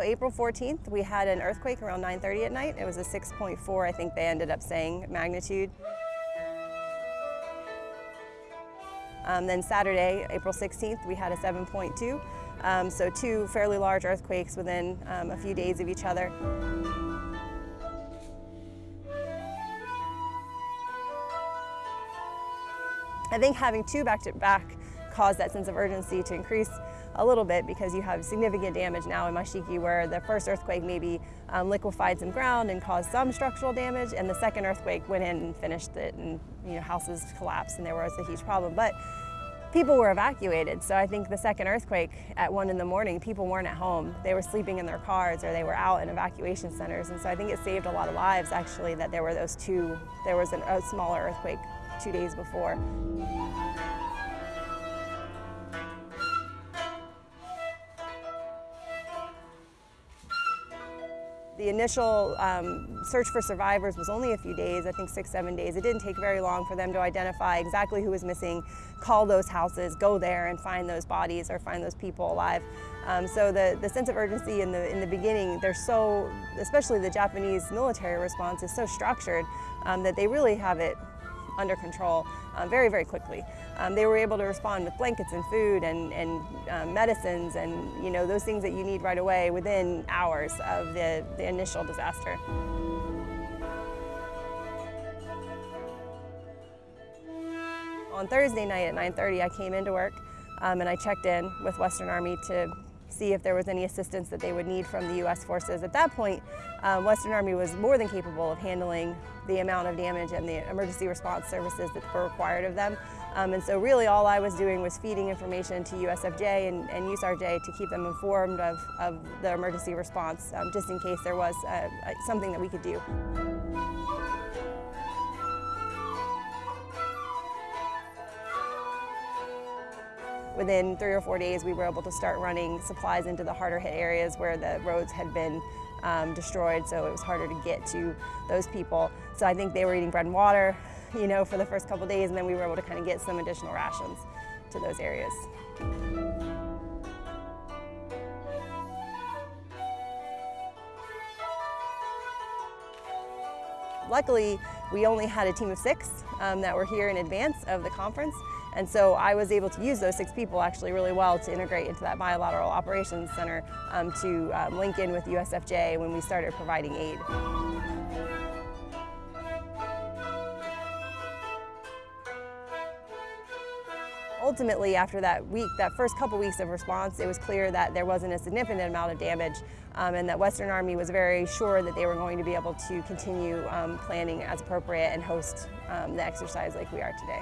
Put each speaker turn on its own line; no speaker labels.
April 14th, we had an earthquake around 9.30 at night. It was a 6.4, I think they ended up saying, magnitude. Um, then Saturday, April 16th, we had a 7.2. Um, so two fairly large earthquakes within um, a few days of each other. I think having two back-to-back -back caused that sense of urgency to increase a little bit because you have significant damage now in Mashiki where the first earthquake maybe um, liquefied some ground and caused some structural damage and the second earthquake went in and finished it and you know houses collapsed and there was a huge problem. But people were evacuated. So I think the second earthquake at one in the morning, people weren't at home. They were sleeping in their cars or they were out in evacuation centers. And so I think it saved a lot of lives actually that there were those two, there was an, a smaller earthquake two days before. The initial um, search for survivors was only a few days, I think six, seven days. It didn't take very long for them to identify exactly who was missing, call those houses, go there and find those bodies or find those people alive. Um, so the, the sense of urgency in the, in the beginning, they're so, especially the Japanese military response is so structured um, that they really have it under control uh, very, very quickly. Um, they were able to respond with blankets and food and, and um, medicines and you know those things that you need right away within hours of the, the initial disaster. On Thursday night at 9.30 I came into work um, and I checked in with Western Army to see if there was any assistance that they would need from the U.S. forces. At that point, um, Western Army was more than capable of handling the amount of damage and the emergency response services that were required of them. Um, and so really all I was doing was feeding information to USFJ and, and USARJ to keep them informed of, of the emergency response, um, just in case there was uh, something that we could do. Within three or four days, we were able to start running supplies into the harder hit areas where the roads had been um, destroyed, so it was harder to get to those people. So I think they were eating bread and water, you know, for the first couple days, and then we were able to kind of get some additional rations to those areas. Luckily, we only had a team of six um, that were here in advance of the conference, and so I was able to use those six people actually really well to integrate into that bilateral operations center um, to um, link in with USFJ when we started providing aid. Ultimately, after that week, that first couple weeks of response, it was clear that there wasn't a significant amount of damage um, and that Western Army was very sure that they were going to be able to continue um, planning as appropriate and host um, the exercise like we are today.